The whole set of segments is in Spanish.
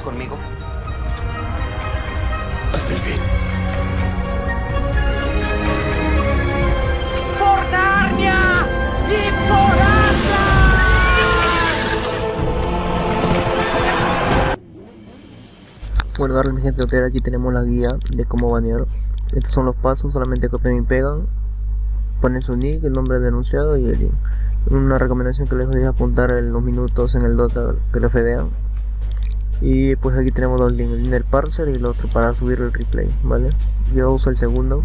¿Estás conmigo? Hasta el fin. ¡Por Narnia! ¡Y por Bueno, darle mi gente hotel, aquí tenemos la guía de cómo banear. Estos son los pasos, solamente copian y pegan. Ponen su nick, el nombre del denunciado y el link. Una recomendación que les doy es apuntar en los minutos en el Dota que le fedean. Y pues aquí tenemos dos links, el link del parser y el otro para subir el replay, ¿vale? Yo uso el segundo.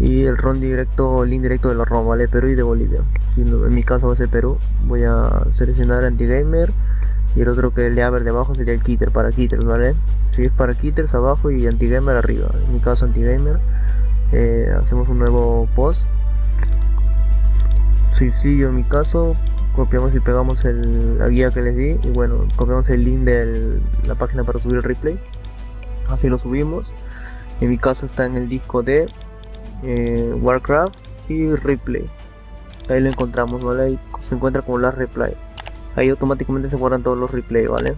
Y el ROM directo, link directo de los ROM, ¿vale? Perú y de Bolivia. Si en mi caso va a ser Perú, voy a seleccionar anti-gamer y el otro que le abre de abajo sería el Kitter para Kitters, ¿vale? Si es para Kitters abajo y anti-gamer arriba. En mi caso anti-gamer. Eh, hacemos un nuevo post. Suicidio en mi caso. Copiamos y pegamos la guía que les di. Y bueno, copiamos el link de la página para subir el replay. Así lo subimos. En mi caso está en el disco de eh, Warcraft y replay. Ahí lo encontramos, ¿vale? Ahí se encuentra como la replay ahí automáticamente se guardan todos los replay, ¿vale?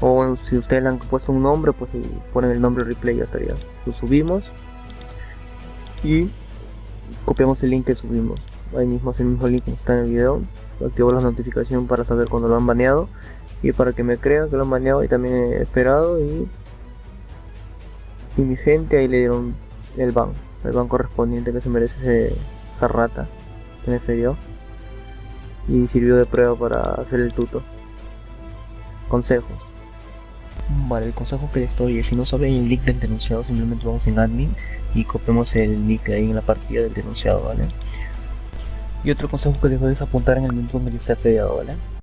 O si ustedes le han puesto un nombre, pues ponen el nombre replay ya estaría. Lo subimos y copiamos el link que subimos. Ahí mismo es el mismo link que está en el video. Activo la notificación para saber cuando lo han baneado y para que me crean que lo han baneado y también he esperado y y mi gente ahí le dieron el ban, el ban correspondiente que se merece esa rata que me ferió y sirvió de prueba para hacer el tuto. Consejos. Vale, el consejo que les doy es si no saben el nick del denunciado, simplemente vamos en admin y copiamos el nick ahí en la partida del denunciado, ¿vale? Y otro consejo que les doy es apuntar en el minuto donde les ha ¿vale?